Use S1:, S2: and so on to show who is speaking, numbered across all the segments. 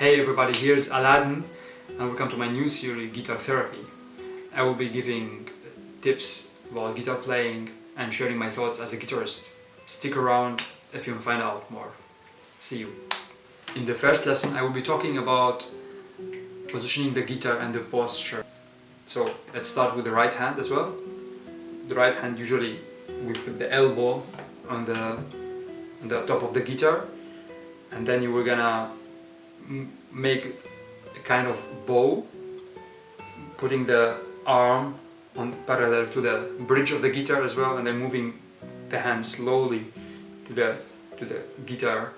S1: Hey everybody, here's Aladdin and welcome to my new series Guitar Therapy. I will be giving tips about guitar playing and sharing my thoughts as a guitarist. Stick around if you find out more. See you. In the first lesson I will be talking about positioning the guitar and the posture. So let's start with the right hand as well. The right hand usually we put the elbow on the, on the top of the guitar and then you were gonna make a kind of bow putting the arm on parallel to the bridge of the guitar as well and then moving the hand slowly to the to the guitar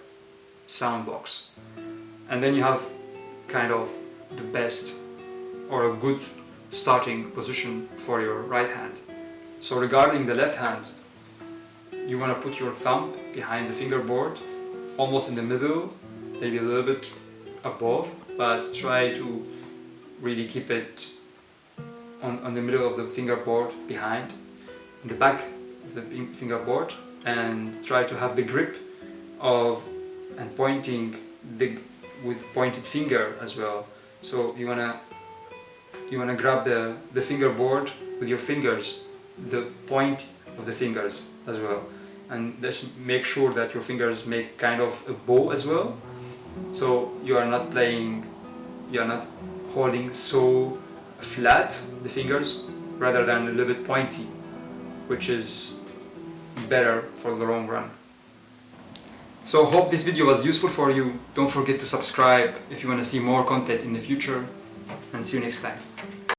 S1: sound box. And then you have kind of the best or a good starting position for your right hand. So regarding the left hand you want to put your thumb behind the fingerboard almost in the middle, maybe a little bit above, but try to really keep it on, on the middle of the fingerboard behind, in the back of the fingerboard, and try to have the grip of and pointing the with pointed finger as well. So you wanna you wanna grab the the fingerboard with your fingers, the point of the fingers as well and just make sure that your fingers make kind of a bow as well so you are not playing you are not holding so flat the fingers rather than a little bit pointy which is better for the long run. So hope this video was useful for you. Don't forget to subscribe if you want to see more content in the future and see you next time